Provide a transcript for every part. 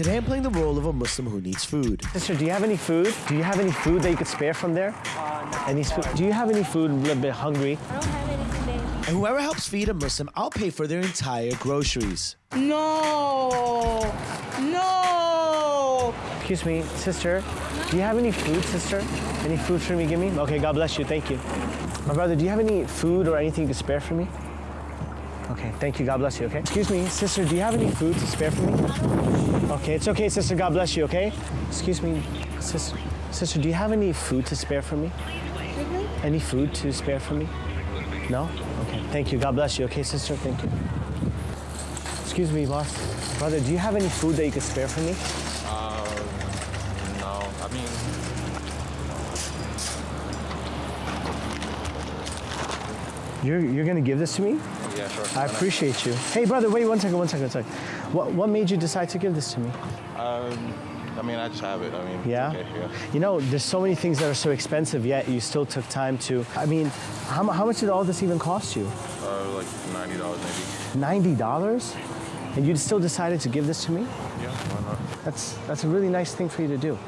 Today I'm playing the role of a Muslim who needs food. Sister, do you have any food? Do you have any food that you could spare from there? Any food? Do you have any food? A little bit hungry. I don't have any today. And whoever helps feed a Muslim, I'll pay for their entire groceries. No! No! Excuse me, sister. Do you have any food, sister? Any food for me? Give me. Okay, God bless you. Thank you. My brother, do you have any food or anything to spare for me? Okay, thank you. God bless you. Okay. Excuse me, sister. Do you have any food to spare for me? Okay, it's okay, sister. God bless you. Okay. Excuse me, sister. Sister, do you have any food to spare for me? Mm-hmm. Any food to spare for me? No? Okay. Thank you. God bless you. Okay, sister. Thank you. Excuse me, boss. Brother, do you have any food that you could spare for me? Um, no, I mean, You're, you're gonna give this to me? Yeah, sure. I appreciate you. Hey, brother, wait one second, one second, one second. What, what made you decide to give this to me? Um, I mean, I just have it. I mean, Yeah? okay, yeah. You know, there's so many things that are so expensive, yet you still took time to. I mean, how, how much did all this even cost you? Uh, like ninety dollars maybe. $90? And you still decided to give this to me? Yeah, why not? That's, that's a really nice thing for you to do.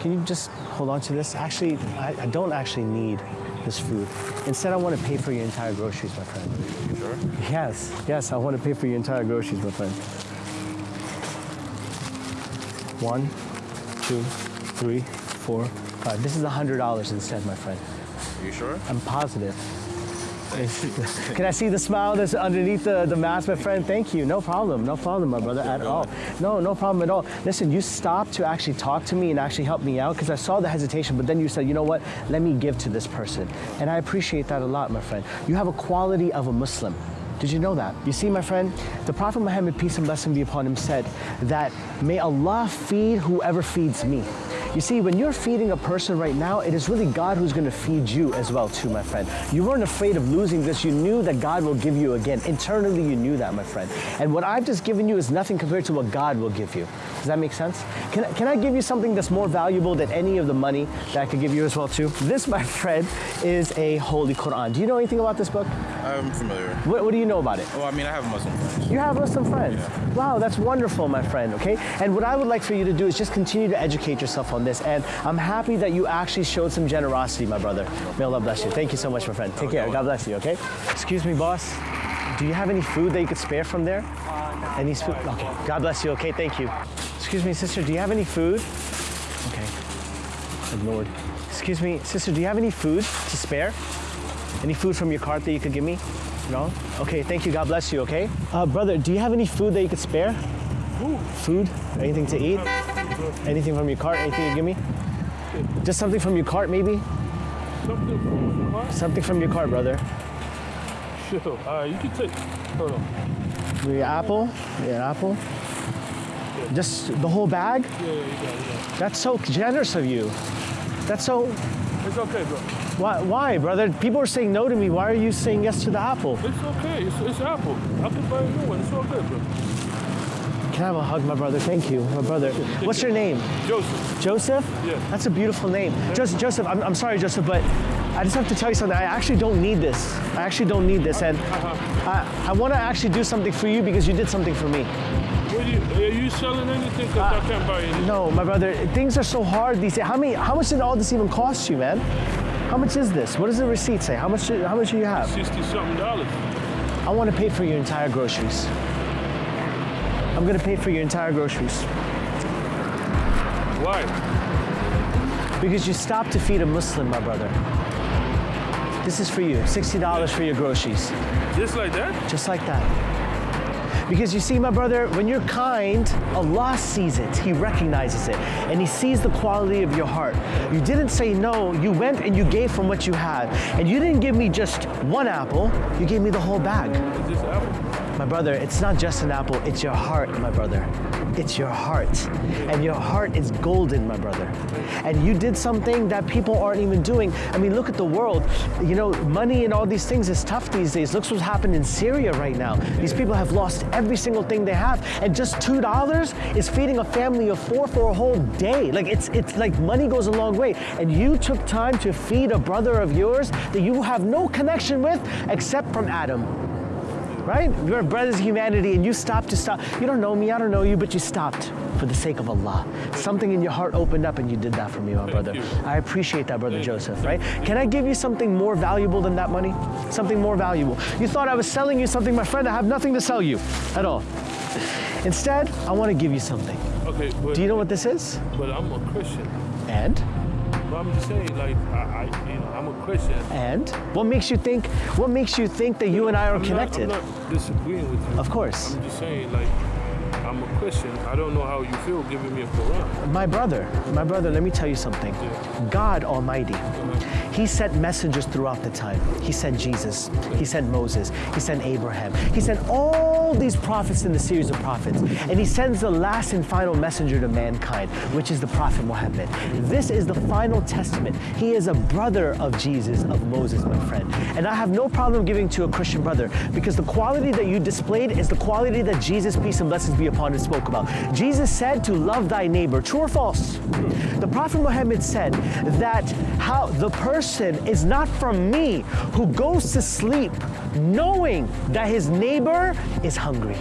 Can you just hold on to this? Actually, I, I don't actually need this food. Instead, I want to pay for your entire groceries, my friend. You sure? Yes, yes, I want to pay for your entire groceries, my friend. One, two, three, four, five. This is a hundred dollars instead, my friend. You sure? I'm positive. Can I see the smile that's underneath the, the mask, my friend? Thank you. No problem. No problem, my brother, at all. No, no problem at all. Listen, you stopped to actually talk to me and actually help me out because I saw the hesitation, but then you said, you know what? Let me give to this person. And I appreciate that a lot, my friend. You have a quality of a Muslim. Did you know that? You see, my friend, the Prophet Muhammad, peace and blessing be upon him, said that may Allah feed whoever feeds me. You see, when you're feeding a person right now, it is really God who's going to feed you as well, too, my friend. You weren't afraid of losing this. You knew that God will give you again. Internally, you knew that, my friend. And what I've just given you is nothing compared to what God will give you. Does that make sense? Can, I- can I give you something that's more valuable than any of the money that I could give you as well, too? This, my friend, is a holy Quran. Do you know anything about this book? I'm familiar. What, what do you know about it? Well, I mean, I have Muslim friends. You have Muslim friends. Wow, that's wonderful, my friend, okay? And what I would like for you to do is just continue to educate yourself on this. And I'm happy that you actually showed some generosity, my brother. May Allah bless you. Thank you so much, my friend. Take care. God bless you, okay? Excuse me, boss. Do you have any food that you could spare from there? Any food? Okay. God bless you, okay? Thank you. Excuse me, sister, do you have any food? Okay. Ignored. Excuse me, sister, do you have any food to spare? Any food from your cart that you could give me? No? Okay, thank you. God bless you, okay? Uh, brother, do you have any food that you could spare? Food? Anything to eat? Anything from your cart? Anything you give me? Just something from your cart, maybe? Something from the car? Something from your cart, brother. Sure. All right, you can take. Hold on. Your apple? Yeah, apple? Just the whole bag? Yeah, yeah, you got it. You got it. That's so generous of you. That's so. It's okay, bro. Why, why, brother? People are saying no to me. Why are you saying yes to the apple? It's okay. It's, it's Apple. I can buy a new one. It's all good, bro. Can I have a hug, my brother? Thank you, my brother. What's your name? Joseph. Joseph? Yeah. That's a beautiful name. Joseph, Joseph I'm, I'm sorry, Joseph, but I just have to tell you something. I actually don't need this. I actually don't need this. And uh-huh. I, I want to actually do something for you because you did something for me. What you, are you selling anything? Because I can't buy anything. No, my brother, things are so hard these days. How, many, how much did all this even cost you, man? How much is this? What does the receipt say? How much, how much do you have? 60 something dollars. I want to pay for your entire groceries. I'm going to pay for your entire groceries. Why? Because you stopped to feed a Muslim, my brother. This is for you. $60 for your groceries. Just like that? Just like that. Because you see, my brother, when you're kind, Allah sees it. He recognizes it. And He sees the quality of your heart. You didn't say no. You went and you gave from what you had. And you didn't give me just one apple. You gave me the whole bag. Is this Apple? My brother, it's not just an apple, it's your heart, my brother. It's your heart. And your heart is golden, my brother. And you did something that people aren't even doing. I mean, look at the world. You know, money and all these things is tough these days. Look what's happened in Syria right now. These people have lost every single thing they have. And just $2 is feeding a family of four for a whole day. Like, it's, it's like money goes a long way. And you took time to feed a brother of yours that you have no connection with except from Adam. Right? We're brothers in humanity, and you stopped to stop. You don't know me, I don't know you, but you stopped for the sake of Allah. Something in your heart opened up, and you did that for me, my brother. you. I appreciate that, brother Thank. Joseph, right? Can I give you something more valuable than that money? Something more valuable. You thought I was selling you something, my friend. I have nothing to sell you at all. Instead, I want to give you something. Okay, but, Do you know what this is? but I'm a Christian. And? But I'm just saying, like, I, I I'm a Christian. And? What makes you think? What makes you think that you and I are I'm connected? Not, I'm not disagreeing with you. Of course. I'm just saying, like, I'm a Christian. I don't know how you feel giving me a Quran. My brother, my brother, let me tell you something. God Almighty, He sent messengers throughout the time. He sent Jesus, He sent Moses, He sent Abraham, He sent all these prophets in the series of prophets. And He sends the last and final messenger to mankind, which is the Prophet Muhammad. This is the final testament. He is a brother of Jesus, of Moses, my friend. And I have no problem giving to a Christian brother because the quality that you displayed is the quality that Jesus, peace and blessings be upon him, spoke about. Jesus said to love thy neighbor. True or false? The Prophet Muhammad said that how the person is not from me who goes to sleep knowing that his neighbor is hungry.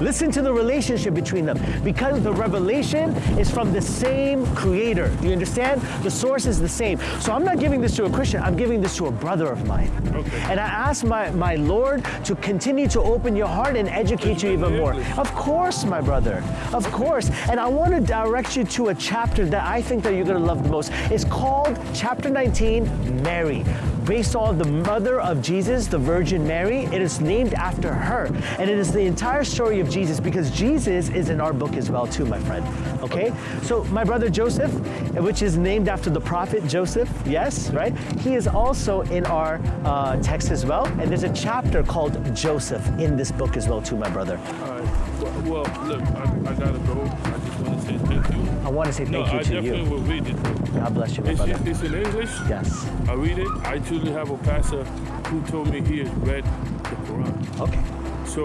Listen to the relationship between them because the revelation is from the same creator. Do you understand? The source is the same. So I'm not giving this to a Christian, I'm giving this to a brother of mine. Okay. And I ask my, my Lord to continue to open your heart and educate you even more. Of course, my brother. Of course. And I want to direct you to a chapter that I think that you're going to love the most. It's called chapter 19, Mary. Based on the mother of Jesus, the Virgin Mary, it is named after her. And it is the entire story of Jesus because Jesus is in our book as well too, my friend. Okay? So my brother Joseph, which is named after the prophet Joseph, yes, right? He is also in our uh, text as well. And there's a chapter called Joseph in this book as well too, my brother. All right. Well, look, I, I gotta go. I want to say No, thank you I to definitely you. will read it. God bless you, my It's, brother. it's in English. Yes. I read it. I truly have a pastor who told me he has read the Quran. Okay. So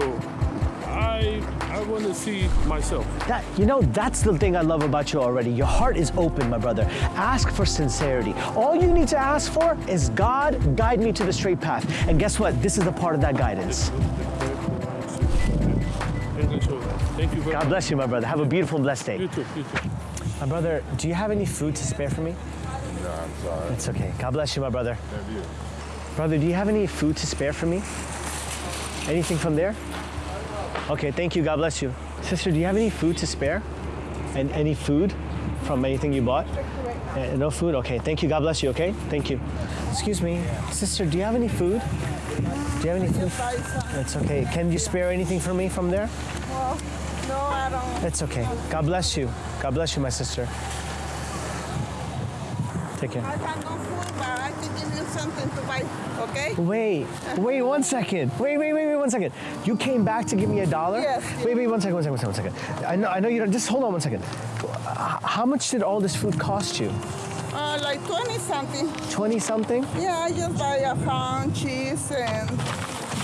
I I want to see myself. That you know, that's the thing I love about you already. Your heart is open, my brother. Ask for sincerity. All you need to ask for is God guide me to the straight path. And guess what? This is a part of that guidance. Thank you very God bless you, my brother. Have a beautiful and blessed You day. too. You too. My brother, do you have any food to spare for me? No, I'm sorry. It's okay. God bless you, my brother. Thank you. Brother, do you have any food to spare for me? Anything from there? Okay, thank you. God bless you. Sister, do you have any food to spare? And any food from anything you bought? Uh, no food? Okay, thank you. God bless you, okay? Thank you. Excuse me. Sister, do you have any food? Do you have any food? It's okay. Can you spare anything for me from there? No, I don't. It's okay. God bless you. God bless you, my sister. Take care. I have no food, but I can give you something to buy, okay? Wait, wait one second. Wait, wait, wait, wait one second. You came back to give me a dollar? Yes. Wait, wait, one second, one second, one second, one second. I know, I know you don't, just hold on one second. How much did all this food cost you? Uh, like 20 something. 20 something? Yeah, I just buy a pound cheese and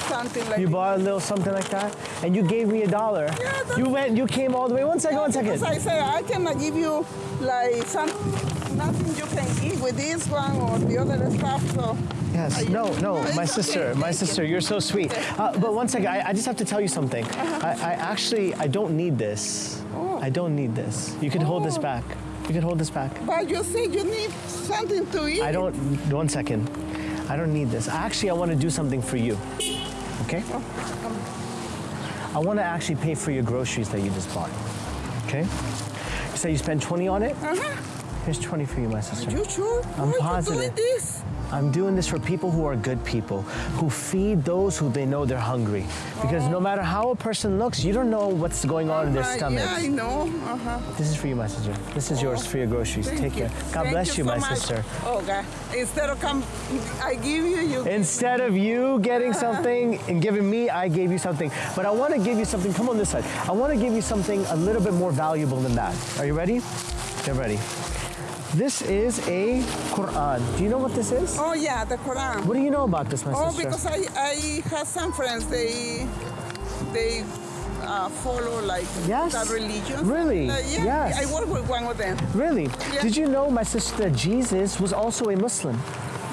something like You bought a little something like that? And you gave me a dollar. Yeah, that's- You went, you came all the way. One second, one second. Because I say I cannot give you like some nothing you can eat with this one or the other stuff. So Yes, no, no, my sister, my sister, you're so sweet. Uh, but one second, I, I just have to tell you something. Uh-huh. I, I actually, I don't need this. Oh. I don't need this. You can hold this Oh. back. You can hold this back. but you say you need something to eat. I don't, one second. I don't need this. Actually, I want to do something for you. Okay? I want to actually pay for your groceries that you just bought. Okay? You say you spent 20 on it? Uh-huh. Here's 20 for you, my sister. You sure? I'm Why positive. you doing this? I'm doing this for people who are good people, who feed those who they know they're hungry. Because no matter how a person looks, you don't know what's going on in their stomach. Yeah, I know. Uh-huh. This is for you, my sister. This is yours for your groceries. Thank Take you. care. God Thank bless you, so my much. sister. Oh God! Instead of come, I give you you. Instead of you getting something and giving me, I gave you something. But I want to give you something. Come on this side. I want to give you something a little bit more valuable than that. Are you ready? Get ready. This is a Quran. Do you know what this is? Oh yeah, the Quran. What do you know about this, my sister? Oh, sister? because I I have some friends. They they uh, follow like Yes? that religion. Really? Uh, yeah. Yes. I work with one of them. Really? Yeah. Did you know, my sister, Jesus was also a Muslim?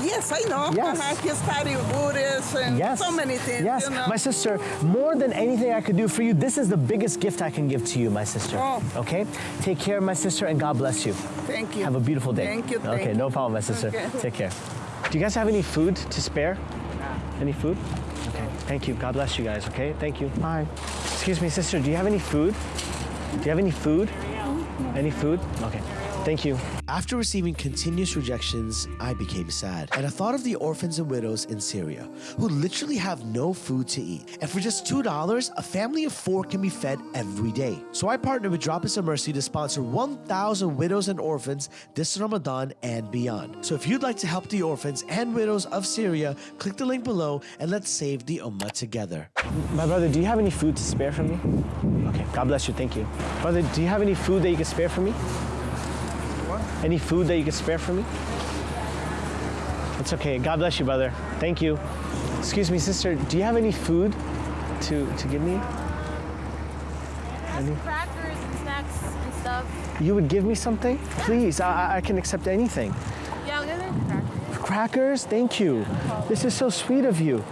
Yes, I know. Yes. He studied Buddhist and Yes. so many things. Yes. You know? My sister, more than anything I could do for you, this is the biggest gift I can give to you, my sister. Oh. Okay? Take care, my sister, and God bless you. Thank you. Have a beautiful day. Thank you. Okay, no problem, my sister. Okay. Take care. Do you guys have any food to spare? Any food? Okay. Thank you. God bless you guys, okay? Thank you. Bye. Excuse me, sister, do you have any food? Do you have any food? Any food? Okay. Thank you. After receiving continuous rejections, I became sad. And I thought of the orphans and widows in Syria, who literally have no food to eat. And for just $2, a family of four can be fed every day. So I partnered with Drop Us a Mercy to sponsor 1,000 widows and orphans this Ramadan and beyond. So if you'd like to help the orphans and widows of Syria, click the link below and let's save the Ummah together. My brother, do you have any food to spare for me? Okay, God bless you. Thank you. Brother, do you have any food that you can spare for me? Any food that you can spare for me? It's okay. God bless you, brother. Thank you. Excuse me, sister. Do you have any food to, to give me? Any? crackers and snacks and stuff. You would give me something? Please, I, I- I can accept anything. Yeah, I'll give them crackers. Crackers? Thank you. This is so sweet of you.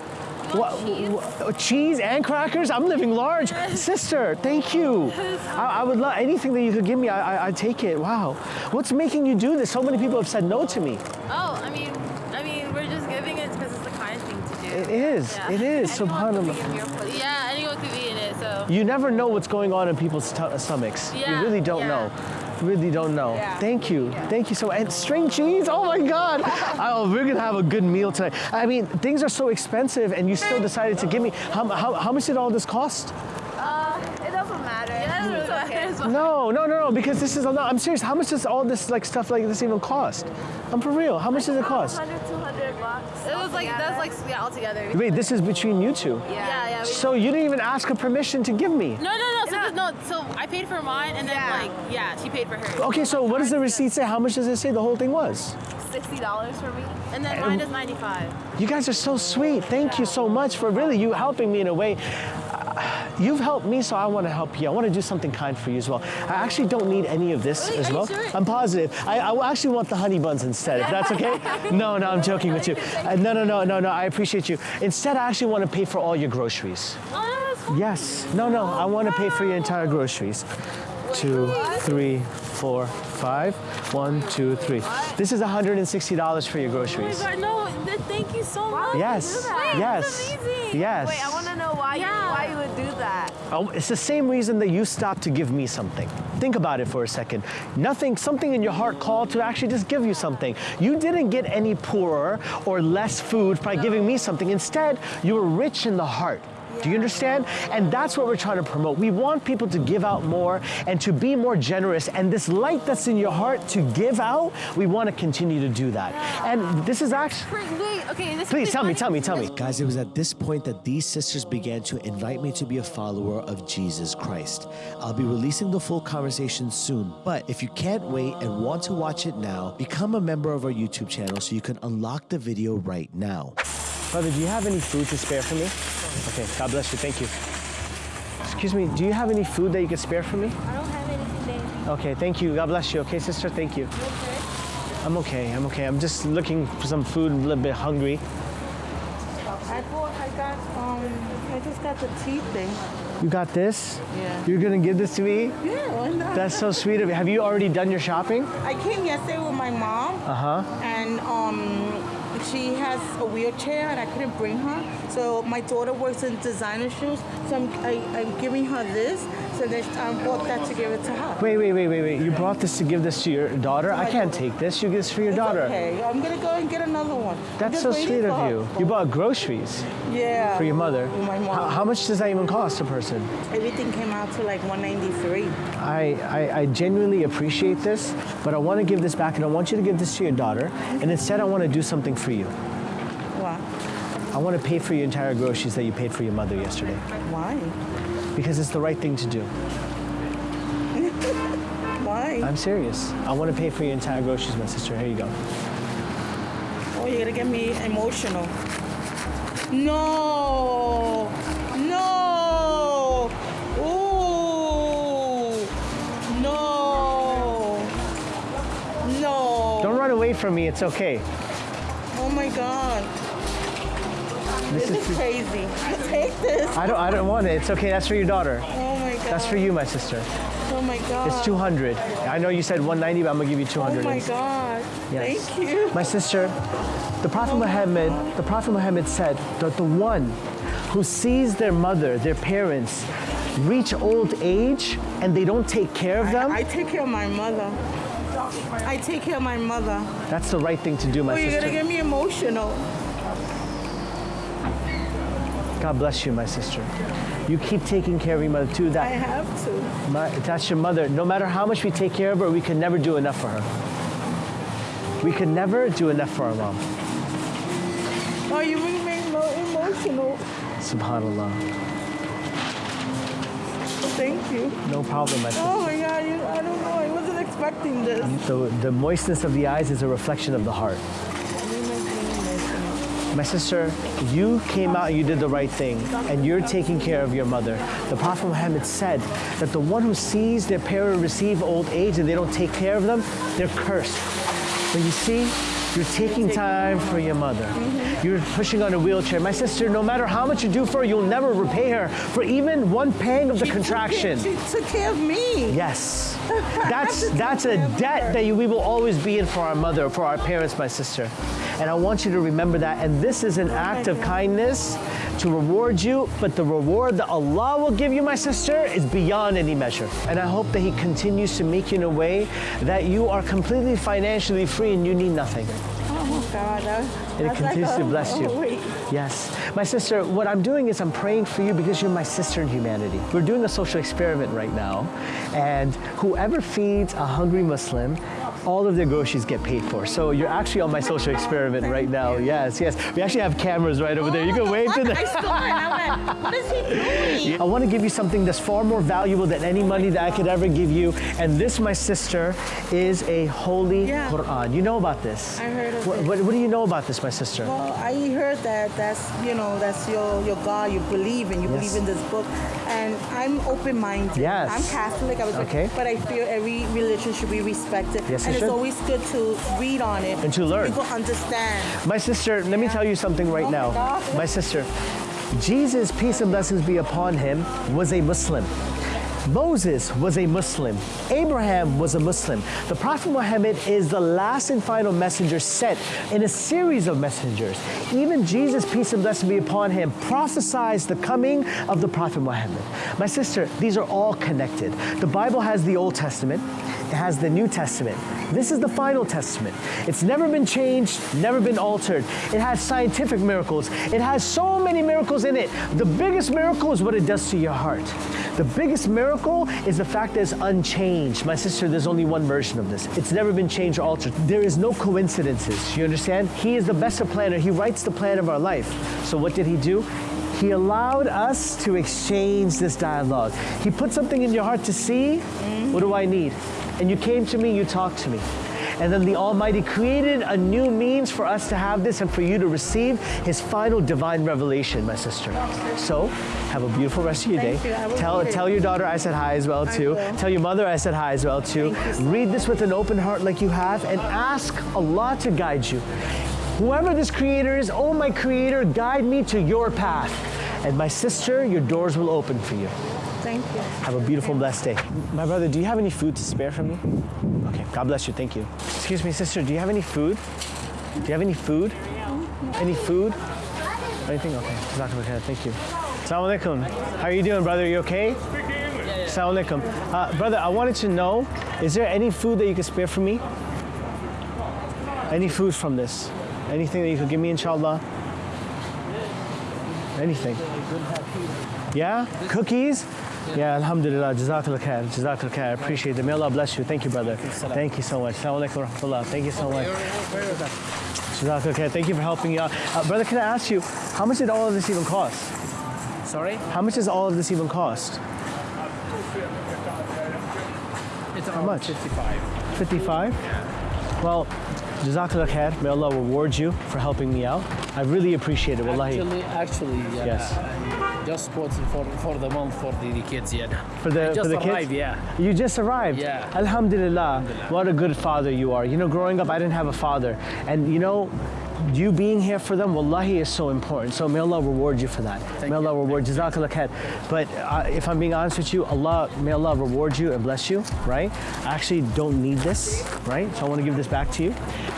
What, cheese? what- oh, cheese and crackers? I'm living large. Sister, thank you. I, I would love anything that you could give me. I, I, I'd take it. Wow. What's making you do this? So many people have said no to me. Oh, I mean, I mean, we're just giving it because it's the kind thing to do. It is. Yeah. It is. Anyone Subhanallah. be in your place. Yeah, anyone could be in it. So. You never know what's going on in people's sto- stomachs. you really don't yeah. know. You really don't know. Yeah. Thank you. Thank you so much. And string cheese? Oh my God. oh, we're going to have a good meal tonight. I mean, things are so expensive and you still decided to give me. How, how, how much did all this cost? Uh, it doesn't matter. It doesn't really matter. No, no, no, no, because this is a lot. I'm serious. How much does all this like stuff like this even cost? I'm for real. How much does it cost? 100, 200 bucks. It was like, that's like, yeah, all together. Wait, this is between you two. Yeah, yeah. yeah we- So you didn't even ask her permission to give me. no, no, no. So, this- no, so I paid for mine and then like, yeah, she paid for hers. Okay, so what does the receipt say? How much does it say the whole thing was? $60 for me. And then mine is 95 You guys are so sweet. Thank you so much for really you helping me in a way. You've helped me, so I want to help you. I want to do something kind for you as well. I actually don't need any of this Really? as Are well. sure? I'm positive. I, I actually want the honey buns instead, if that's okay. no, no, I'm joking with you. Uh, no, no, no, no, no. I appreciate you. Instead, I actually want to pay for all your groceries. Oh. Yes. No, no. I want to pay for your entire groceries. Two, three, four, five. One, two, three. This is $160 for your groceries. Oh my god, no, thank you so much. Yes. Yes. Yes. Wait, Why Yeah. you why you would do that. Oh, it's the same reason that you stopped to give me something. Think about it for a second. Nothing, something in your heart called to actually just give you something. You didn't get any poorer or less food by giving me something. Instead, you were rich in the heart. Do you understand? And that's what we're trying to promote. We want people to give out more and to be more generous. And this light that's in your heart to give out, we want to continue to do that. And this is actually. Wait, wait, okay, this Please is tell me, tell me, tell me. Guys, it was at this point that these sisters began to invite me to be a follower of Jesus Christ. I'll be releasing the full conversation soon, but if you can't wait and want to watch it now, become a member of our YouTube channel so you can unlock the video right now. Brother, do you have any food to spare for me? Okay, God bless you. Thank you. Excuse me, do you have any food that you could spare for me? I don't have anything. Okay, thank you. God bless you. Okay, sister, thank you. I'm okay. I'm okay. I'm just looking for some food, a little bit hungry. I bought, I got, um, I just got the tea thing. You got this? Yeah. You're gonna give this to me? Yeah, why not? That's so sweet of you. Have you already done your shopping? I came yesterday with my mom, Uh huh. and um, she has a wheelchair, and I couldn't bring her. So my daughter works in designer shoes, so I'm, I, I'm giving her this. So I bought that to give it to her. Wait, wait, wait, wait, wait. You brought this to give this to your daughter? I can't take this. You give this for your It's daughter. Okay, I'm gonna go and get another one. That's so sweet of her. you. You bought groceries Yeah. for your mother. My mom. How, how much does that even cost a person? Everything came out to like 193. I, I, I genuinely appreciate this, but I want to give this back and I want you to give this to your daughter. And instead, I want to do something for you. I want to pay for your entire groceries that you paid for your mother yesterday Why? because it's the right thing to do. Why? I'm serious. I want to pay for your entire groceries, my sister. Here you go. Oh, you're gonna get me emotional. No, no, ooh, no, no. Don't run away from me. It's okay. Oh my God. This This is is crazy. Take this. I don't I don't want it. It's okay. That's for your daughter. Oh my God. That's for you, my sister. Oh my God. It's 200. I know you said 190, but I'm gonna give you 200. Oh my. God. Yes. Thank you. My sister, the Prophet Muhammad, the Prophet Muhammad said that the one who sees their mother, their parents, reach old age and they don't take care of them, I take care of my mother. I take care of my mother. that's the right thing to do, my Oh, you're sister. gonna get me emotional. God bless you, my sister. You keep taking care of your mother too. I have to. my, that's your mother. No matter how much we take care of her, we can never do enough for her. We can never do enough for our mom. Oh, you make me emo- emotional. Subhanallah. Thank you. No problem, my sister. Oh my God, you, I don't know. I wasn't expecting this. The, the moistness of the eyes is a reflection of the heart. You make me emotional. My sister, you came out and you did the right thing, and you're taking care of your mother. The Prophet Muhammad said that the one who sees their parent receive old age and they don't take care of them, they're cursed. But you see, you're taking time for your mother. You're pushing on a wheelchair. My sister, no matter how much you do for her, you'll never repay her for even one pang of the She took care- contraction. She took care of me. Yes. That's that's a debt that we will always be in for our mother, for our parents, my sister. And I want you to remember that. And this is an act of kindness to reward you, but the reward that Allah will give you, my sister, is beyond any measure. And I hope that He continues to make you in a way that you are completely financially free and you need nothing. God. That, it that's like continues to bless you. Oh, wait. Yes. My sister, what I'm doing is I'm praying for you because you're my sister in humanity. We're doing a social experiment right now, and whoever feeds a hungry Muslim, all of their groceries get paid for. So you're actually on my social experiment right now. Yes, yes. We actually have cameras right over there. You can oh, wave to I them. saw it. I'm like, what is he doing? I want to give you something that's far more valuable than any money that I could ever give you. And this, my sister, is a holy Yeah. Quran. You know about this? I heard of what, it. what, what do you know about this, my sister? Well, I heard that that's you know that's your your God. You believe in. You Yes. believe in this book, and I'm open-minded. Yes. I'm Catholic. I was Okay. but I feel every religion should be respected. Yes, it and it's should. always good to read on it And to learn. People understand. My sister, let me tell you something right Oh my now. God. My sister, Jesus, peace and blessings be upon him, was a Muslim. Moses was a Muslim. Abraham was a Muslim. The Prophet Muhammad is the last and final messenger sent in a series of messengers. Even Jesus, peace and blessings be upon him, prophesies the coming of the Prophet Muhammad. My sister, these are all connected. The Bible has the Old Testament, has the New Testament. This is the final testament. It's never been changed, never been altered. It has scientific miracles. It has so many miracles in it. The biggest miracle is what it does to your heart. The biggest miracle is the fact that it's unchanged. My sister, there's only one version of this. It's never been changed or altered. There is no coincidences. You understand? He is the best of planner. He writes the plan of our life. So what did he do? He allowed us to exchange this dialogue. He put something in your heart to see. What do I need? And you came to me, you talked to me. And then the Almighty created a new means for us to have this and for you to receive His final divine revelation, my sister. So, have a beautiful rest of your Thank day. you. Tell, tell your daughter I said hi as well too. Tell your mother I said hi as well too. So Read this with an open heart like you have and ask Allah to guide you. Whoever this creator is, oh my creator, guide me to your path. And my sister, your doors will open for you. Thank you. Have a beautiful, blessed day. My brother, do you have any food to spare for me? Okay, God bless you. Thank you. Excuse me, sister, do you have any food? Do you have any food? Any food? Anything? Okay. Jazakallah khair. Thank you. Assalamu alaikum. How are you doing, brother? You okay? Assalamu alaikum. Uh, brother, I wanted to know, is there any food that you could spare for me? Any food from this? Anything that you could give me, inshallah? Anything. Yeah? Cookies? Yeah, alhamdulillah. Jazakallah khair. Jazakallah khair. I appreciate it. May Allah bless you. Thank you, brother. Thank you so much. Assalamu alaikum rahmatullah. Thank you so much. Jazakallah khair. Thank you for helping me out. Uh, brother, can I ask you, how much did all of this even cost? Sorry? How much does all of this even cost? It's How much? 55. 55? Well, Jazakallah khair. May Allah reward you for helping me out. I really appreciate it. Wallahi. Actually, actually, uh, Yes. Just bought for, for the month for the, the kids, yeah. For the, I just for the arrived, kids? yeah. You just arrived? Yeah. Alhamdulillah. What a good father you are. You know, growing up, I didn't have a father. And you know, you being here for them, wallahi, is so important. So may Allah reward you for that. may Allah reward you. Jazakallah khair. But uh, if I'm being honest with you, Allah, may Allah reward you and bless you, right? I actually don't need this, right? So I want to give this back to you.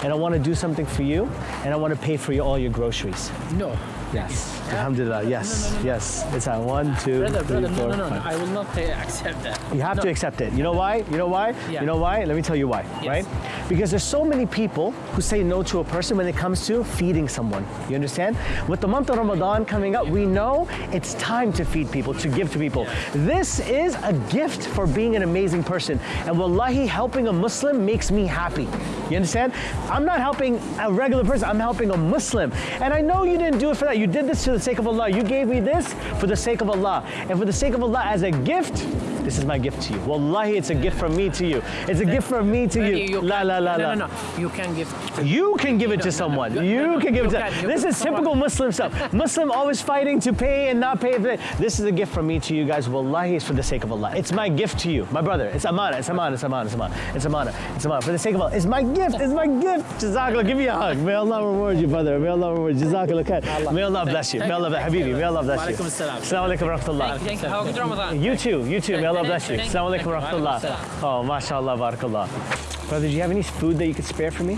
And I want to do something for you. And I want to pay for you all your groceries. No. Yes. Alhamdulillah. Yes. Yes. It's at one, two, Brother, three, brother, no, four, no, no, no. I will not uh, accept that. You have No. to accept it. You know why? You know why? Yeah. You know why? Let me tell you why, Yes. right? Because there's so many people who say no to a person when it comes to feeding someone. You understand? With the month of Ramadan coming up, we know it's time to feed people, to give to people. This is a gift for being an amazing person. And wallahi, helping a Muslim makes me happy. You understand? I'm not helping a regular person, I'm helping a Muslim. And I know you didn't do it for that. You did this to the sake of Allah. You gave me this for the sake of Allah. And for the sake of Allah, as a gift, this is my gift to you. Wallahi, it's a gift from me to you. It's a gift from me to you. you La la la no, la. No, no, You can give. To You can give it to someone. You- You no, no, can give it to. This is typical Muslim stuff. Muslim always fighting to pay and not pay. This is a gift from me to you guys. Wallahi, it's for the sake of Allah. It's my gift to you, my brother. It's amana. It's amana. It's amana. It's amana. It's amana. It's amana. For the sake of Allah, it's my gift. It's my gift. Jazakallah. Give me a hug. May Allah reward you, brother. May Allah reward you. Jazakallah khair. May Allah bless you. May Allah bless Habibi. May Allah bless you. Assalamu alaikum wa rahmatullah. Thank you. A good Ramadan. You too, you too. May Allah bless you. Thank- Assalamu alaikum wa thank you. rahmatullah. Walaikum Oh, mashallah, barakallah. Brother, do you have any food that you could spare for me?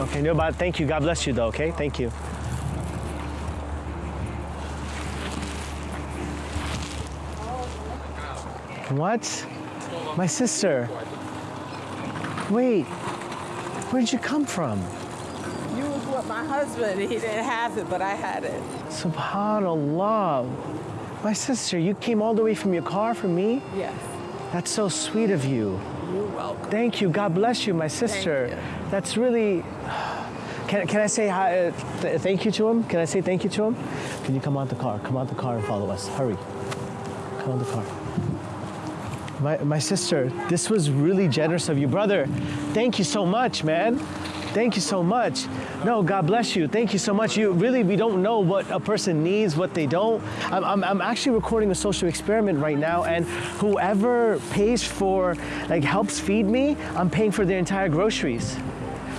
Okay, no, but thank you. God bless you, though, okay? Thank you. What? My sister. Wait, where'd you come from? You was with my husband. He didn't have it, but I had it. Subhanallah. My sister, you came all the way from your car for me? Yes. That's so sweet of you. You're welcome. Thank you. God bless you, my sister. you. That's really. Can, can I say hi, uh, th- thank you to him? Can I say thank you to him? Can you come out the car? Come out the car and follow us. Hurry. Come out the car. My, my sister, this was really generous of you. Brother, thank you so much, man. Thank you so much. No, God bless you. Thank you so much. You really, we don't know what a person needs, what they don't. I'm, I'm, I'm actually recording a social experiment right now, and whoever pays for, like, helps feed me, I'm paying for their entire groceries.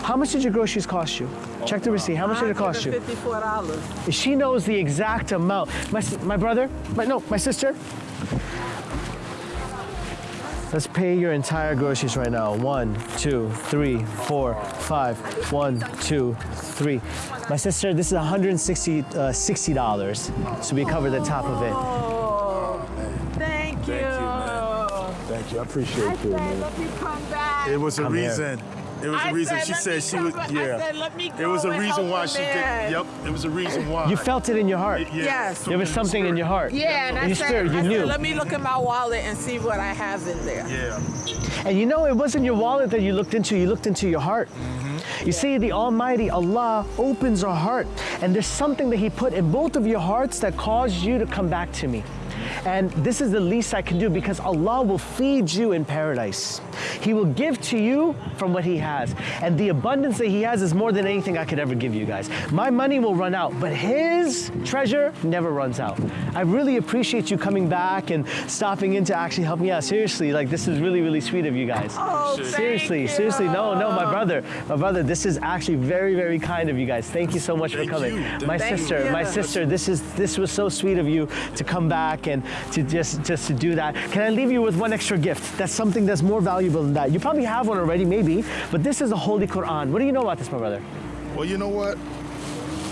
How much did your groceries cost you? Check the receipt. How much did it cost you? Fifty-four dollars. She knows the exact amount. My, my brother, my, no, my sister. Let's pay your entire groceries right now. One, two, three, four, five. One, two, three. My sister, this is 160 uh, $60. So we cover the top of it. Oh, thank you. Thank you. I appreciate I it, said, man. let me come back. It was a Come here. Reason. It was I a reason. said, she let said she was. back. I Yeah. said, let me It was a reason why she man. did. Yep. It was a reason why. You felt it in your heart. Yeah. Yes. There was something in your heart. Yeah, and I you said, stirred, you I knew. said, let me look in my wallet and see what I have in there. Yeah. And you know, it wasn't your wallet that you looked into, you looked into your heart. Mm-hmm. You see, the Almighty Allah opens our heart, and there's something that He put in both of your hearts that caused you to come back to me. And this is the least I can do because Allah will feed you in paradise. He will give to you from what He has. And the abundance that He has is more than anything I could ever give you guys. My money will run out, but His treasure never runs out. I really appreciate you coming back and stopping in to actually help me out. Seriously, like this is really, really sweet of you guys. Oh, thank Seriously, you. seriously, no, no, my brother, my brother, this is actually very, very kind of you guys. Thank you so much Thank for coming. you. My Thank sister, you. my sister, this is this was so sweet of you to come back and to just just to do that. Can I leave you with one extra gift? That's something that's more valuable than that. You probably have one already, maybe, but this is the holy Quran. What do you know about this, my brother? Well, you know what?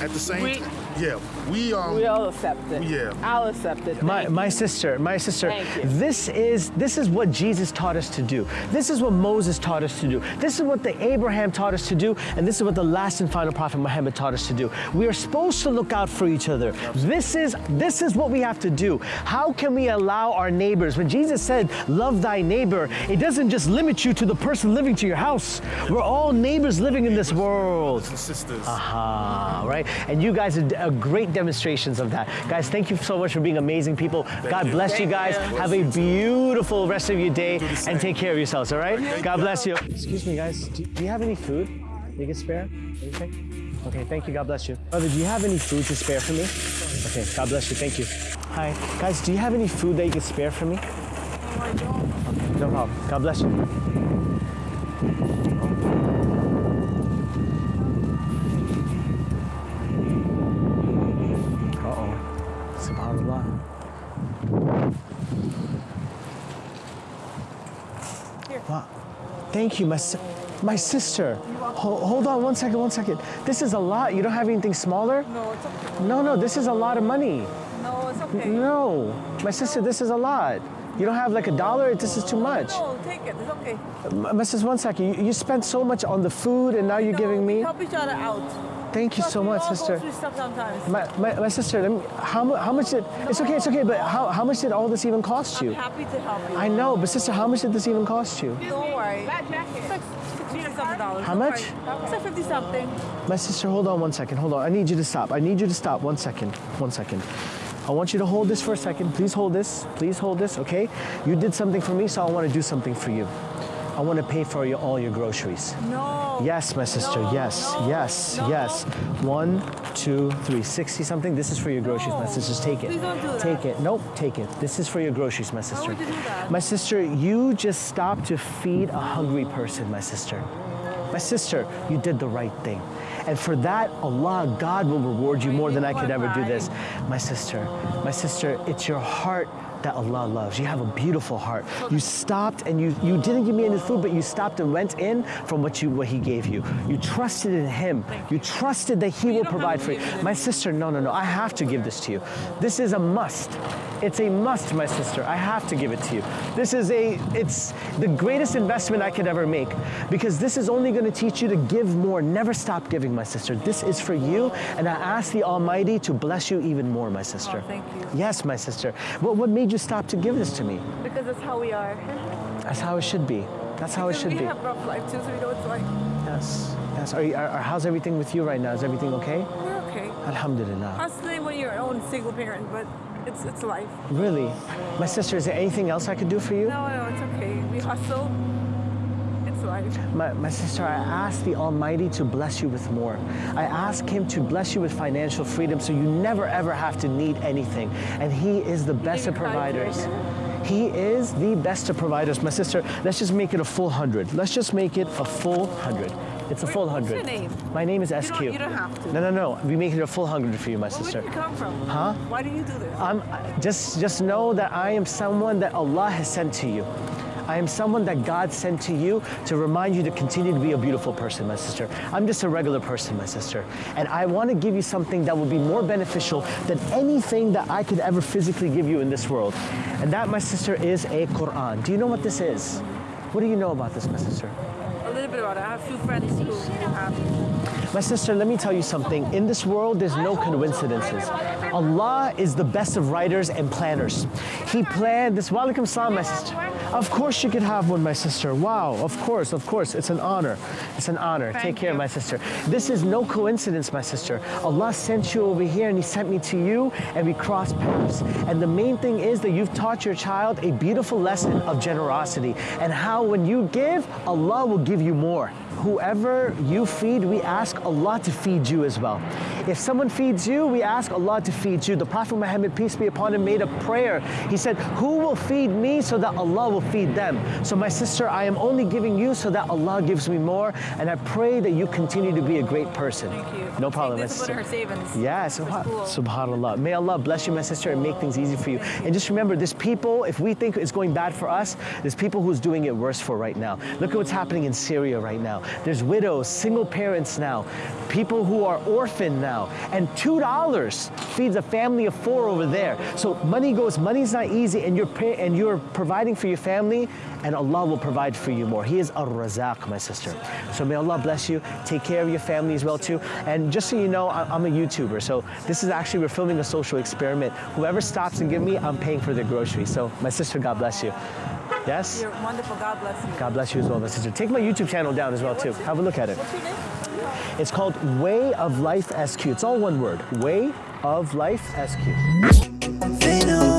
At the same time, yeah, we um. We all accept it. Yeah. I'll accept it. My, Thank my you. sister, my sister, Thank you. this is this is what Jesus taught us to do. This is what Moses taught us to do. This is what the Abraham taught us to do, and this is what the last and final prophet Muhammad taught us to do. We are supposed to look out for each other. This is this is what we have to do. How can we allow our neighbors? When Jesus said, "Love thy neighbor," it doesn't just limit you to the person living to your house. We're all neighbors living in this world. Brothers and sisters. Aha, right? And you guys are, d- are great demonstrations of that. Guys, thank you so much for being amazing people. God you. bless you guys. you. Have a beautiful rest of your day the and take care of yourselves, all right? Thank God bless you. Excuse me, guys. Do, do you have any food you can spare? Anything? Okay, thank you. God bless you. Brother, do you have any food to spare for me? Okay, God bless you. Thank you. Hi. Guys, do you have any food that you can spare for me? Okay, no problem. God bless you. Here. Wow. Thank you, my, si- my sister. Ho- hold on one second, one second. This is a lot. You don't have anything smaller? No, it's okay. No, no, this is a lot of money. No, it's okay. No, my sister, this is a lot. You don't have like a dollar? This is too much. No, take it. It's okay. Mrs. One second, you, you spent so much on the food and now you're No, giving me. help each other out. Thank you so much, sister. through stuff sometimes. My, my, my sister, let me, how, how much did, it's okay, it's okay, but how, how much did all this even cost I'm you? happy to help you. I know, but sister, how much did this even cost you? Don't worry. It's like fifty something dollars. How much? It's like fifty something. My sister, hold on one second, hold on. I need you to stop. I need you to stop one second, one second. I want you to hold this for a second. Please hold this. Please hold this, okay? You did something for me, so I want to do something for you. I want to pay for your, all your groceries. No. Yes, my sister. Yes, yes, yes. One, two, three, sixty something. This is for your groceries, my No. sisters. Take it. Please don't do that. Take it. Nope, take it. This is for your groceries, my sister. would you do that? My sister, you just stopped to feed a hungry person, my sister. My sister, you did the right thing. And for that, Allah, God will reward you more than I could ever do this. My sister, my sister, it's your heart that Allah loves. You have a beautiful heart. You stopped and you, you didn't give me any food, but you stopped and went in from what you what He gave you. You trusted in Him. You trusted that He will provide for you. give me this. My sister, no, no, no. I have to give this to you. This is a must. It's a must, my sister. I have to give it to you. This is a, it's the greatest investment I could ever make because this is only going to teach you to give more. Never stop giving, my sister. This is for you, and I ask the Almighty to bless you even more, my sister. Oh, thank you. Yes, my sister. What, what made you stop to give this to me? Because that's how we are. That's how it should be. That's how it should we be. have rough life too, so we know it's like. Yes. Yes. Are you, are, are- how's everything with you right now? Is everything okay? We're okay. Alhamdulillah. Honestly, when you're your own single parent, but it's it's life. Really? My sister, is there anything else I could do for you? No, no, it's okay. We hustle. My, my sister, I ask the Almighty to bless you with more. I ask Him to bless you with financial freedom so you never ever have to need anything. And He is the best of you providers. He is the best of providers. My sister, let's just make it a full hundred. Let's just make it a full hundred. It's a full What's hundred. your name? My name is You SQ. don't, you don't have to. No, no, no. We make it a full hundred for you, my Where sister. did you come from? Huh? Why do you do this? I'm just just know that I am someone that Allah has sent to you. I am someone that God sent to you to remind you to continue to be a beautiful person, my sister. I'm just a regular person, my sister. And I want to give you something that will be more beneficial than anything that I could ever physically give you in this world. And that, my sister, is a Quran. Do you know what this is? What do you know about this, my sister? A little bit about it. I have two friends who have. My sister, let me tell you something. In this world, there's no coincidences. Allah is the best of writers and planners. He planned this. Walaikum salam, my sister. Of course you could have one, my sister. Wow, of course, of course. It's an honor. It's an honor. Take care, you. my sister. This is no coincidence, my sister. Allah sent you over here and He sent me to you and we crossed paths. And the main thing is that you've taught your child a beautiful lesson of generosity and how when you give, Allah will give you more. Whoever you feed, we ask Allah to feed you as well. If someone feeds you, we ask Allah to feed you. The Prophet Muhammad, peace be upon him, made a prayer. He said, Who will feed me so that Allah will feed them? So, my sister, I am only giving you so that Allah gives me more. And I pray that you continue to be a great person. Thank you. No problem, my this sister. her savings. Yes, subha- subhanallah. May Allah bless you, my sister, and make things easy for you. And just remember, there's people, if we think it's going bad for us, there's people who's doing it worse for right now. Look at what's happening in Syria right now. There's widows, single parents now, people who are orphaned now. And $2 feeds a family of four over there. So money goes, money's not easy, and you're, pay, and you're providing for your family, and Allah will provide for you more. He is Ar-Razaq, my sister. So may Allah bless you. Take care of your family as well too. And just so you know, I'm a YouTuber. So this is actually, we're filming a social experiment. Whoever stops and give me, I'm paying for their groceries. So my sister, God bless you. Yes? You're wonderful. God bless you. God bless you as well, my sister. Take my YouTube channel down as well too. Have a look at it. It's called Way of Life SQ. It's all one word. Way of Life SQ.